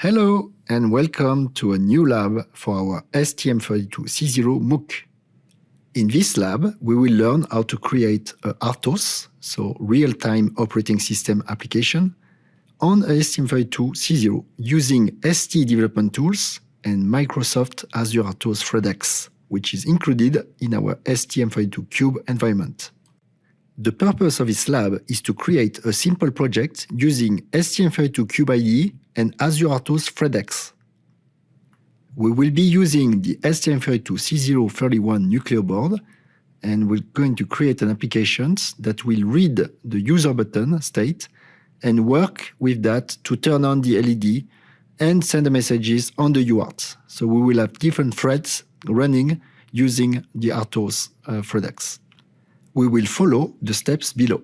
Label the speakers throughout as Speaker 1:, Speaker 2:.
Speaker 1: Hello and welcome to a new lab for our STM32C0 MOOC. In this lab, we will learn how to create a RTOS, so real-time operating system application, on a STM32C0 using ST development tools and Microsoft Azure RTOS ThreadX, which is included in our STM32Cube environment. The purpose of this lab is to create a simple project using STM32Cube IDE and Azure RTOS ThreadX. We will be using the STM32C031 Nucleo board and we're going to create an application that will read the user button state and work with that to turn on the LED and send the messages on the UART. So we will have different threads running using the RTOS uh, ThreadX. We will follow the steps below.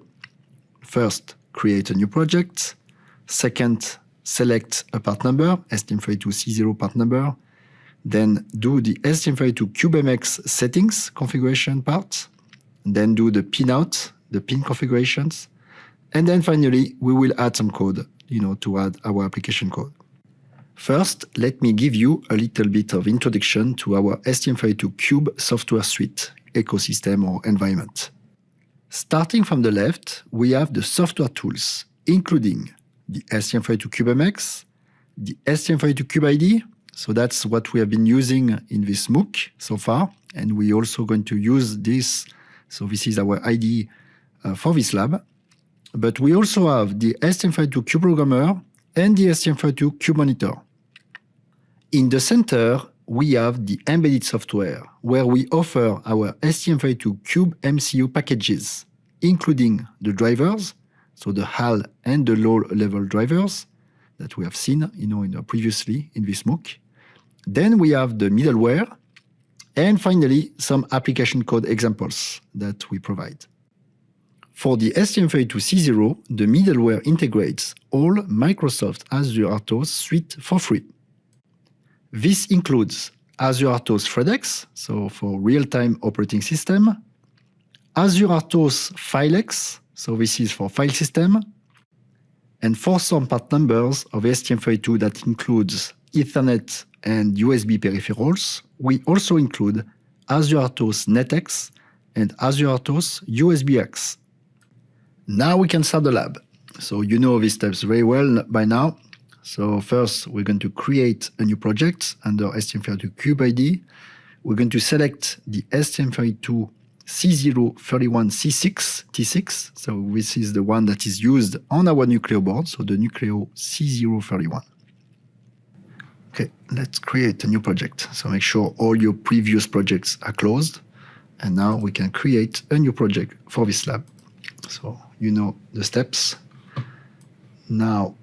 Speaker 1: First, create a new project. Second, select a part number, STM32C0 part number, then do the STM32 CubeMX settings configuration part, then do the pinout, the pin configurations, and then finally we will add some code, you know, to add our application code. First, let me give you a little bit of introduction to our STM32 Cube software suite, ecosystem or environment. Starting from the left, we have the software tools, including the STM32 CubeMX, the STM32 Cube IDE. So that's what we have been using in this MOOC so far. And we're also going to use this. So this is our IDE uh, for this lab. But we also have the STM32 Cube Programmer and the STM32 Cube Monitor. In the center, we have the embedded software, where we offer our STM32 Cube MCU packages, including the drivers, so the HAL and the low-level drivers that we have seen you know, in, previously in this MOOC. Then we have the middleware, and finally, some application code examples that we provide. For the STM32C0, the middleware integrates all Microsoft Azure RTOS suite for free. This includes Azure RTOS ThreadX, so for real-time operating system, Azure RTOS FileX, so this is for file system. And for some part numbers of STM32 that includes Ethernet and USB peripherals, we also include Azure RTOS NetX and Azure RTOS USBX. Now we can start the lab. So you know these steps very well by now. So first, we're going to create a new project under STM32 Cube IDE. We're going to select the STM32 C031C6 T6. So this is the one that is used on our Nucleo board, so the Nucleo C031. Okay, let's create a new project. So make sure all your previous projects are closed. And now we can create a new project for this lab. So you know the steps. Now,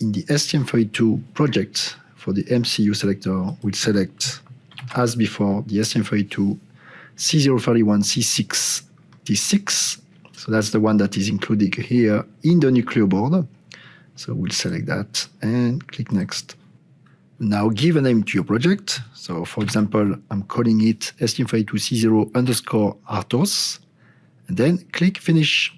Speaker 1: in the STM32 project for the MCU selector, we'll select, as before, the STM32 C031C6 T6. So that's the one that is included here in the Nucleo board. So we'll select that and click Next. Now give a name to your project. So for example, I'm calling it STM32C0 underscore RTOS. And then click Finish.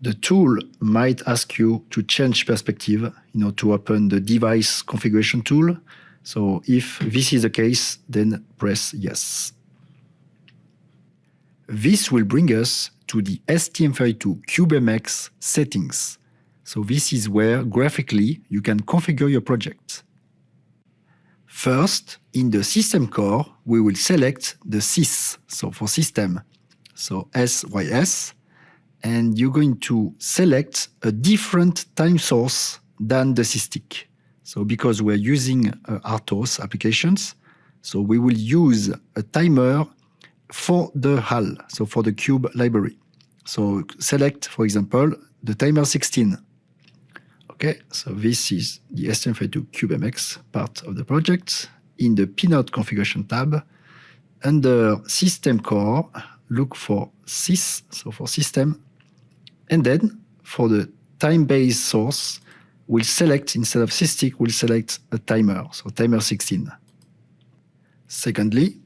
Speaker 1: The tool might ask you to change perspective, you know, to open the device configuration tool. So if this is the case, then press yes. This will bring us to the STM32 CubeMX settings. So this is where graphically you can configure your project. First, in the system core, we will select the sys, so for system, so SYS, and you're going to select a different time source than the SysTick. So because we're using uh, RTOS applications, so we will use a timer for the HAL, so for the cube library. So select, for example, the timer 16. Okay, so this is the STM32 CubeMX part of the project. In the pinout configuration tab, under system core, look for sys, so for system, and then for the time-based source, we'll select, instead of SysTick, we'll select a timer, so timer 16. Secondly,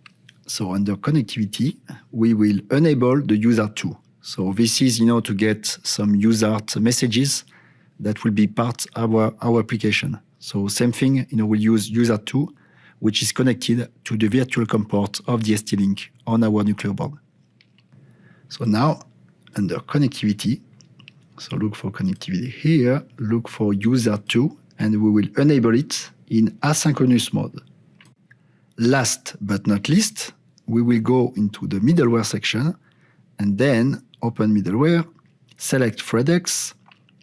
Speaker 1: so under connectivity, we will enable the USART2. So this is, you know, to get some USART messages that will be part of our, our application. So same thing, you know, we'll use USART2, which is connected to the virtual COM port of the ST-Link on our Nucleo board. So now, under connectivity, so look for connectivity here, look for USART2, and we will enable it in asynchronous mode. Last but not least, we will go into the middleware section and then open middleware, select ThreadX,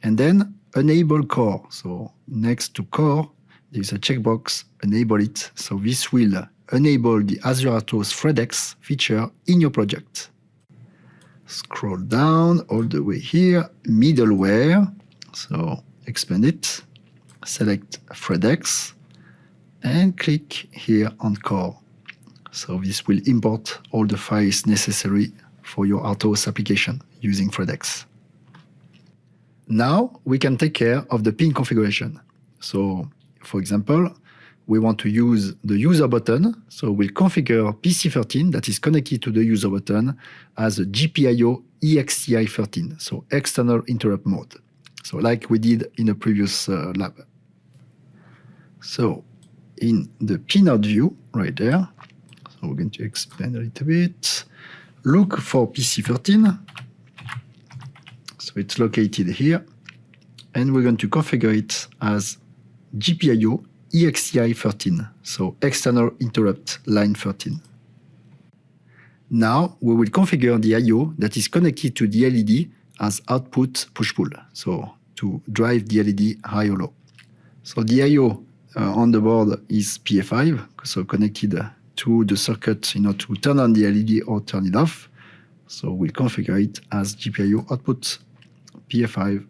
Speaker 1: and then enable core. So next to core, there's a checkbox, enable it. So this will enable the Azure RTOS ThreadX feature in your project. Scroll down all the way here, middleware. So expand it, select ThreadX, and click here on core. So this will import all the files necessary for your RTOS application using ThreadX. Now we can take care of the pin configuration. So for example, we want to use the user button. So we'll configure PC13 that is connected to the user button as a GPIO EXTI13, so external interrupt mode. So like we did in a previous uh, lab. So in the pinout view right there, so we're going to expand a little bit. Look for PC13. So it's located here. And we're going to configure it as GPIO EXTI 13, so external interrupt line 13. Now we will configure the I.O. that is connected to the LED as output push-pull, so to drive the LED high or low. So the I.O. Uh, on the board is PA5, so connected to the circuit you know, to turn on the LED or turn it off. So we'll configure it as GPIO output PA5.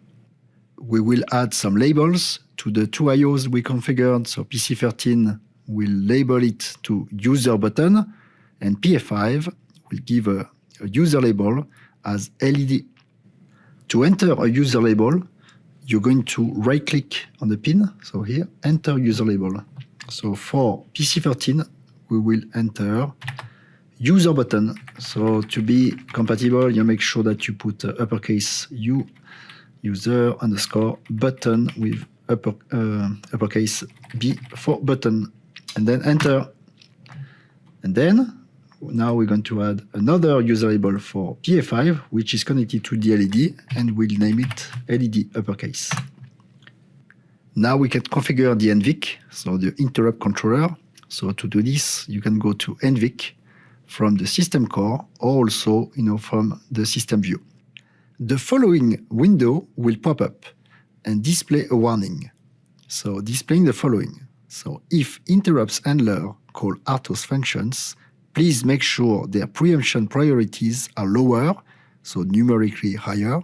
Speaker 1: We will add some labels to the two IOs we configured. So PC13 will label it to user button and PF5 will give a, a user label as LED. To enter a user label, you're going to right click on the pin. So here, enter user label. So for PC13, we will enter user button. So to be compatible, you make sure that you put uppercase U user underscore button with upper, uh, uppercase B for button and then enter. And then now we're going to add another user label for PA5, which is connected to the LED and we'll name it LED uppercase. Now we can configure the NVIC, so the interrupt controller. So to do this, you can go to NVIC from the system core or also you know, from the system view. The following window will pop up and display a warning. So displaying the following. So if interrupts handler call RTOS functions, please make sure their preemption priorities are lower, so numerically higher,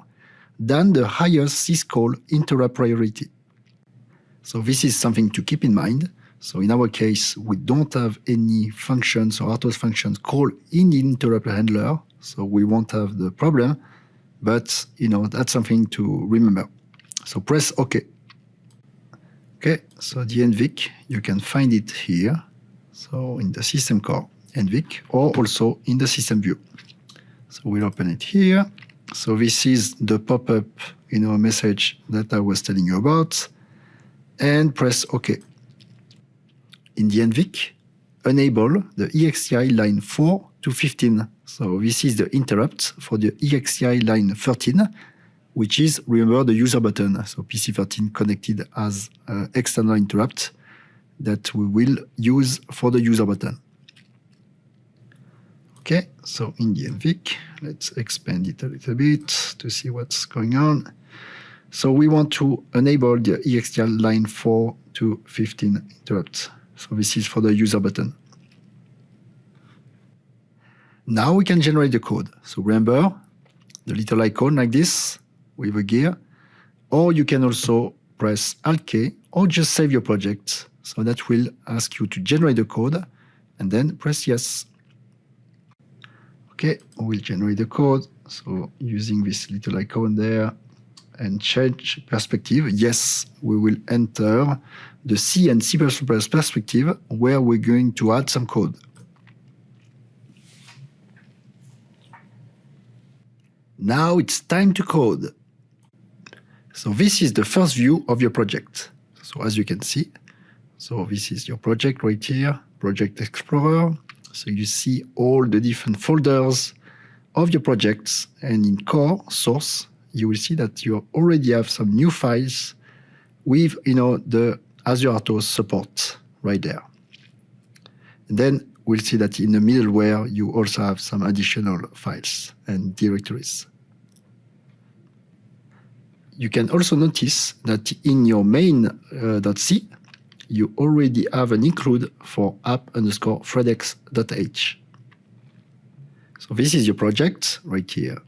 Speaker 1: than the highest syscall interrupt priority. So this is something to keep in mind. So in our case, we don't have any functions or RTOS functions called in the interrupt handler, so we won't have the problem. But you know that's something to remember. So press OK. Okay, so the NVIC, you can find it here. So in the system core, NVIC, or also in the system view. So we'll open it here. So this is the pop-up you know, message that I was telling you about. And press OK in the NVIC, enable the EXTI line 4 to 15. So this is the interrupt for the EXTI line 13, which is, remember, the user button. So PC13 connected as uh, external interrupt that we will use for the user button. Okay, so in the NVIC, let's expand it a little bit to see what's going on. So we want to enable the EXTI line 4 to 15 interrupts. So this is for the user button. Now we can generate the code. So remember the little icon like this with a gear, or you can also press Alt-K or just save your project. So that will ask you to generate the code and then press yes. Okay, we'll generate the code. So using this little icon there, and change perspective, yes, we will enter the C and C++ perspective where we're going to add some code. Now it's time to code. So this is the first view of your project. So as you can see, so this is your project right here, Project Explorer. So you see all the different folders of your projects and in core source, you will see that you already have some new files with you know the Azure RTOS support right there. And then we'll see that in the middleware, you also have some additional files and directories. You can also notice that in your main.c, uh, you already have an include for app underscore threadx.h. So this is your project right here.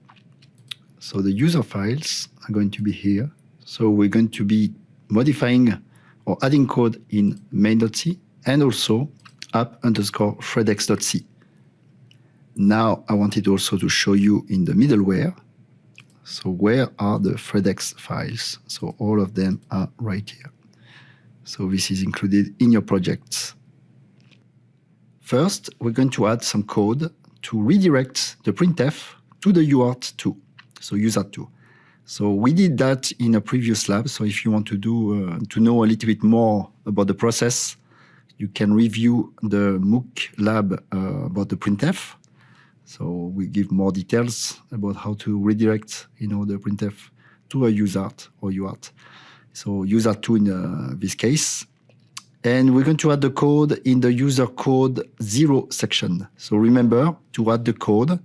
Speaker 1: So the user files are going to be here. So we're going to be modifying or adding code in main.c and also app underscore threadx.c. Now I wanted also to show you in the middleware. So where are the threadx files? So all of them are right here. So this is included in your projects. First, we're going to add some code to redirect the printf to the UART2, so USART2. So we did that in a previous lab. So if you want to do uh, to know a little bit more about the process, you can review the MOOC lab uh, about the printf. So we give more details about how to redirect, you know, the printf to a USART or UART. So USART2 in uh, this case. And we're going to add the code in the user code zero section. So remember to add the code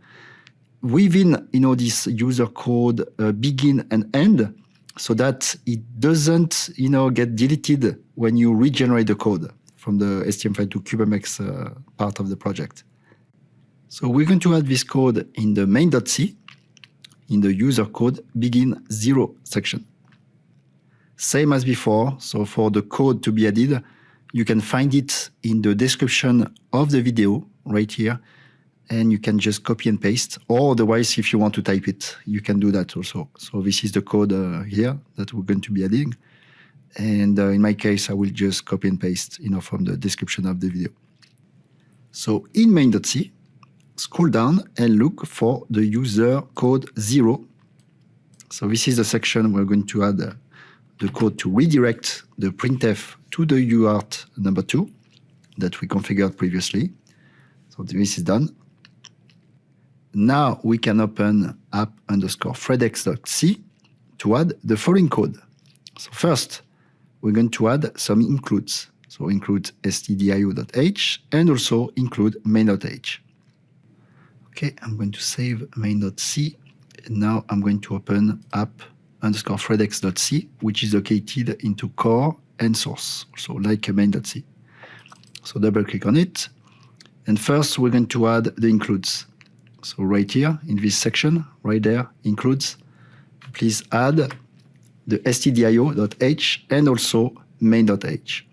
Speaker 1: within you know this user code uh, begin and end so that it doesn't you know get deleted when you regenerate the code from the STM32 CubeMX uh, part of the project. So we're going to add this code in the main.c in the user code begin zero section. Same as before, so for the code to be added, you can find it in the description of the video right here and you can just copy and paste. Or otherwise if you want to type it you can do that also. So this is the code uh, here that we're going to be adding. And uh, in my case I will just copy and paste you know from the description of the video. So in main.c scroll down and look for the user code 0 so this is the section we're going to add uh, the code to redirect the printf to the UART number 2 that we configured previously so this is done now we can open app underscore threadx.c to add the following code. So first, we're going to add some includes. So include stdio.h and also include main.h. Okay, I'm going to save main.c. Now I'm going to open app underscore threadx.c, which is located into core and source, so like main.c. So double click on it. And first we're going to add the includes. So right here in this section, right there, includes, please add the stdio.h and also main.h.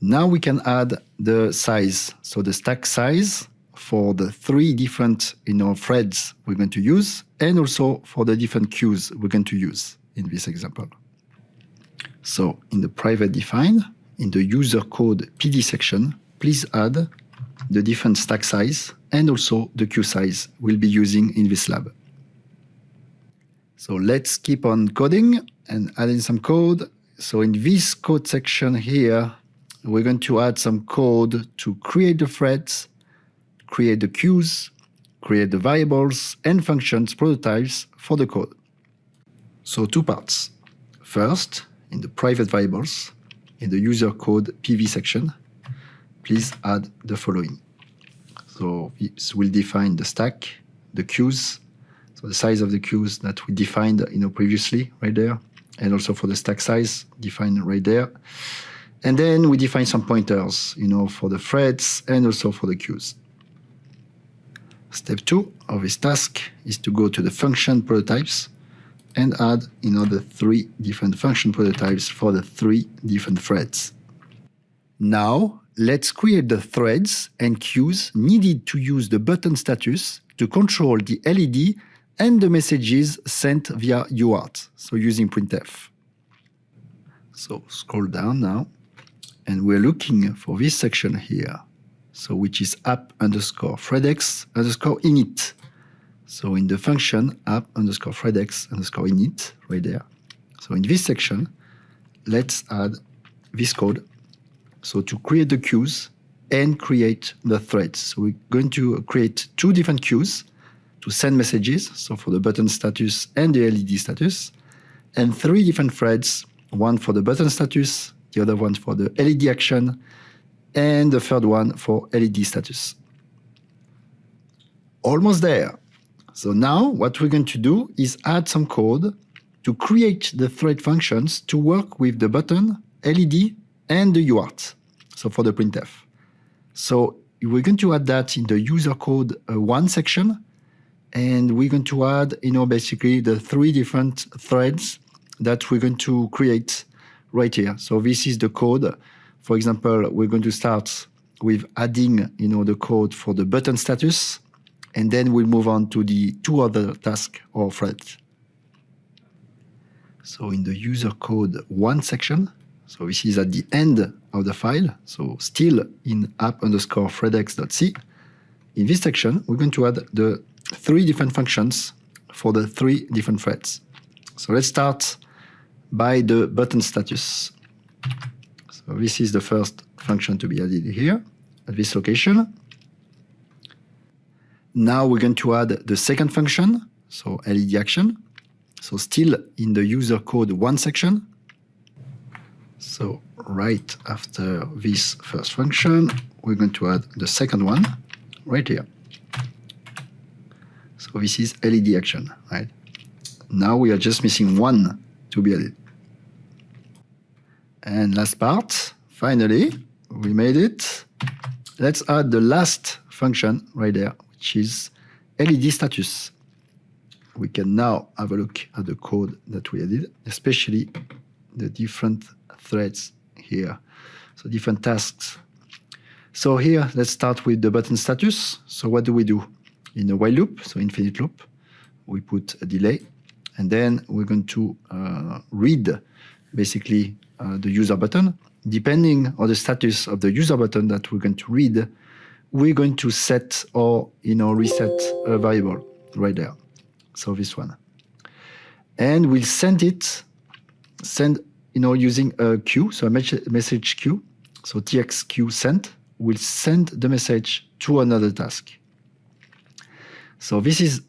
Speaker 1: Now we can add the size, so the stack size for the three different you know, threads we're going to use and also for the different queues we're going to use in this example. So in the private define, in the user code PD section, please add the different stack size and also the queue size we'll be using in this lab. So let's keep on coding and adding some code. So in this code section here, we're going to add some code to create the threads, create the queues, create the variables and functions prototypes for the code. So two parts. First, in the private variables, in the user code PV section, please add the following. So this will define the stack, the queues, so the size of the queues that we defined you know, previously right there, and also for the stack size defined right there. And then we define some pointers, you know, for the threads and also for the queues. Step two of this task is to go to the function prototypes and add the three different function prototypes for the three different threads. Now let's create the threads and queues needed to use the button status to control the LED and the messages sent via UART, so using printf. So scroll down now, and we're looking for this section here, so which is app underscore threadx underscore init. So in the function app underscore threadx underscore init, right there. So in this section, let's add this code. So to create the queues and create the threads. So we're going to create two different queues to send messages, so for the button status and the LED status, and three different threads, one for the button status, the other one for the LED action, and the third one for LED status. Almost there. So now what we're going to do is add some code to create the thread functions to work with the button, LED, and the UART, so for the printf. So we're going to add that in the user code uh, one section, and we're going to add, you know, basically the three different threads that we're going to create right here. So this is the code. For example, we're going to start with adding, you know, the code for the button status, and then we'll move on to the two other tasks or threads. So in the user code one section, so this is at the end of the file, so still in app underscore threadx.c. In this section, we're going to add the three different functions for the three different threads. So let's start by the button status. So this is the first function to be added here at this location. Now we're going to add the second function, so LED action. So still in the user code one section. So right after this first function, we're going to add the second one right here. So this is LED action, right? Now we are just missing one to be added. And last part, finally, we made it. Let's add the last function right there, which is LED status. We can now have a look at the code that we added, especially the different threads here. So different tasks. So here, let's start with the button status. So what do we do? In a while loop, so infinite loop, we put a delay, and then we're going to uh, read basically uh, the user button. Depending on the status of the user button that we're going to read, we're going to set or you know reset a variable right there. So this one. And we'll send it, send, you know, using a queue, so a message queue. So txq sent will send the message to another task. So this is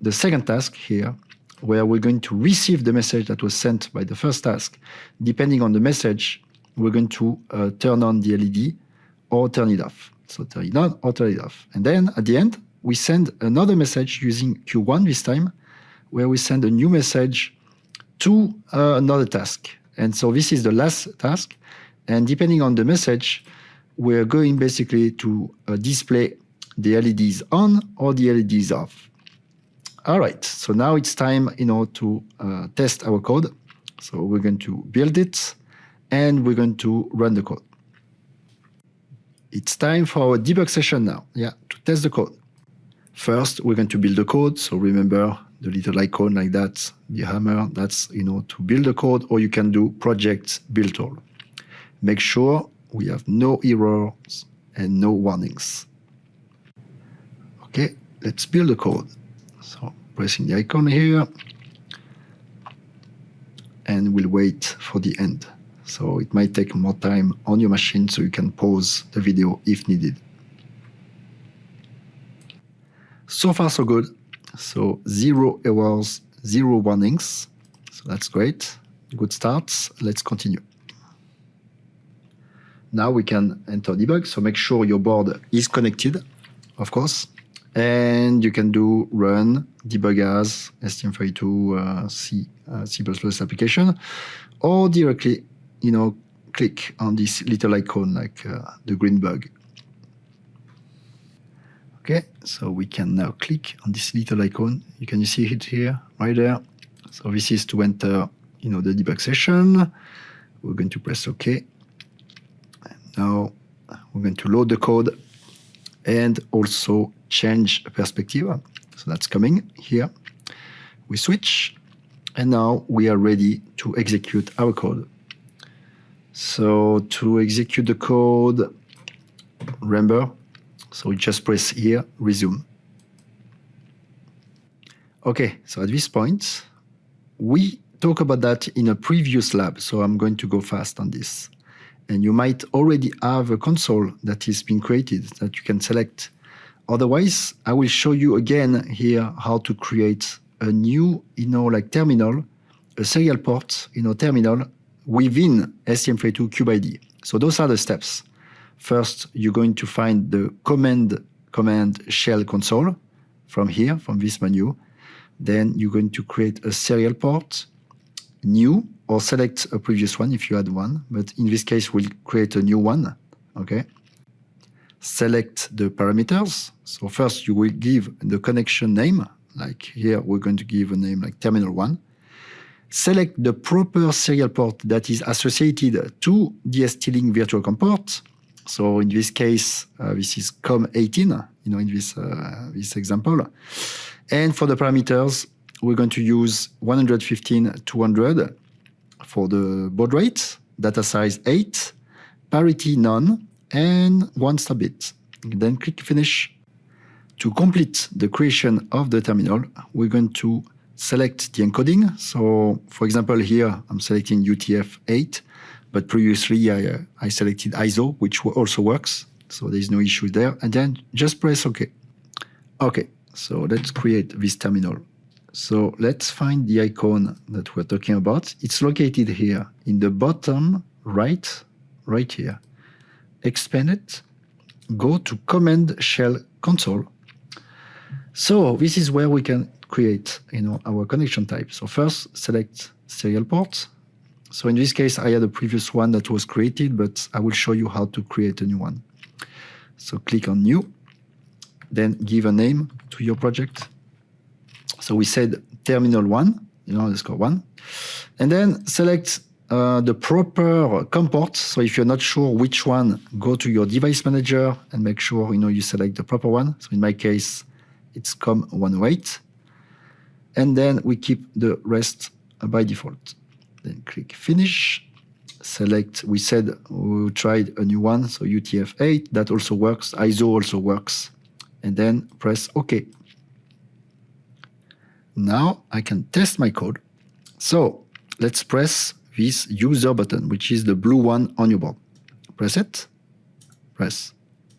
Speaker 1: the second task here, where we're going to receive the message that was sent by the first task. Depending on the message, we're going to uh, turn on the LED or turn it off. So turn it on or turn it off. And then at the end, we send another message using Q1 this time, where we send a new message to uh, another task. And so this is the last task. And depending on the message, we're going basically to uh, display the LEDs on or the LEDs off. All right, so now it's time you know, to uh, test our code. So we're going to build it and we're going to run the code. It's time for our debug session now, yeah, to test the code. First, we're going to build the code. So remember the little icon like that, the hammer, that's, you know, to build the code, or you can do project build all. Make sure we have no errors and no warnings. Okay, let's build the code. So pressing the icon here, and we'll wait for the end. So it might take more time on your machine so you can pause the video if needed. So far so good. So zero errors, zero warnings. So that's great. Good start. Let's continue. Now we can enter debug. So make sure your board is connected, of course. And you can do run debug as STM32 uh, C, uh, C++ application or directly you know, click on this little icon like uh, the green bug. Okay, so we can now click on this little icon. You can see it here, right there. So this is to enter, you know, the debug session. We're going to press OK. Now we're going to load the code and also change perspective. So that's coming here. We switch, and now we are ready to execute our code. So to execute the code, remember, so we just press here, resume. Okay, so at this point, we talk about that in a previous lab, so I'm going to go fast on this. And you might already have a console that is being created that you can select. Otherwise, I will show you again here how to create a new, you know, like terminal, a serial port, you know, terminal within STM32 CubeIDE. So those are the steps. First, you're going to find the command command shell console from here, from this menu. Then you're going to create a serial port, new, or select a previous one if you had one. But in this case, we'll create a new one. Okay. Select the parameters. So first you will give the connection name. Like here, we're going to give a name like terminal one select the proper serial port that is associated to the ST-Link virtual COM port. So in this case, uh, this is COM18, you know, in this, uh, this example. And for the parameters, we're going to use 115 200 for the baud rate, data size 8, parity none, and one stop bit. Then click Finish. To complete the creation of the terminal, we're going to select the encoding. So for example, here I'm selecting UTF-8, but previously I, uh, I selected ISO, which also works. So there's no issue there. And then just press OK. OK, so let's create this terminal. So let's find the icon that we're talking about. It's located here in the bottom right, right here. Expand it, go to Command Shell Console. So this is where we can create you know, our connection type. So first, select serial port. So in this case, I had a previous one that was created, but I will show you how to create a new one. So click on New, then give a name to your project. So we said terminal one, you know, underscore one, and then select uh, the proper COM port. So if you're not sure which one, go to your device manager and make sure you know you select the proper one. So in my case, it's COM108 and then we keep the rest by default. Then click Finish, select, we said we tried a new one, so UTF-8, that also works, ISO also works, and then press OK. Now I can test my code. So let's press this user button, which is the blue one on your board. Press it, press,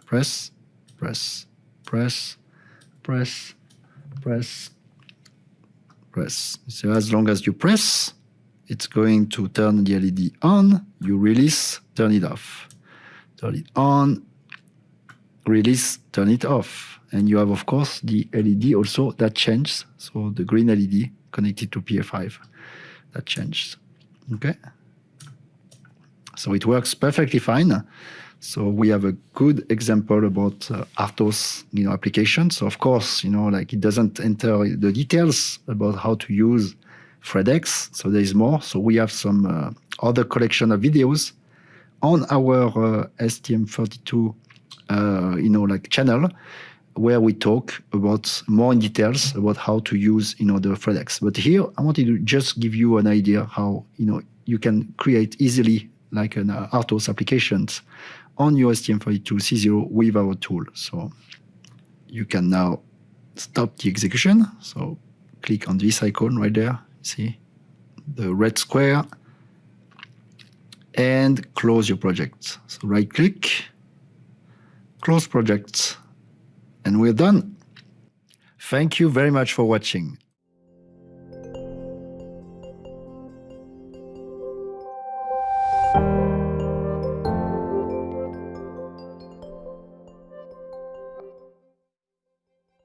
Speaker 1: press, press, press, press, press, press. So as long as you press, it's going to turn the LED on, you release, turn it off. Turn it on, release, turn it off. And you have, of course, the LED also that changes. So the green LED connected to PA5, that changes. Okay? So it works perfectly fine. So we have a good example about uh, RTOS, you know, applications. So of course, you know, like it doesn't enter the details about how to use ThreadX. So there is more. So we have some uh, other collection of videos on our uh, STM32, uh, you know, like channel where we talk about more in details about how to use, you know, the. But here I wanted to just give you an idea how, you know, you can create easily like an uh, RTOS applications on your STM32C0 with our tool. So you can now stop the execution. So click on this icon right there, see the red square, and close your project. So right click, close project, and we're done. Thank you very much for watching.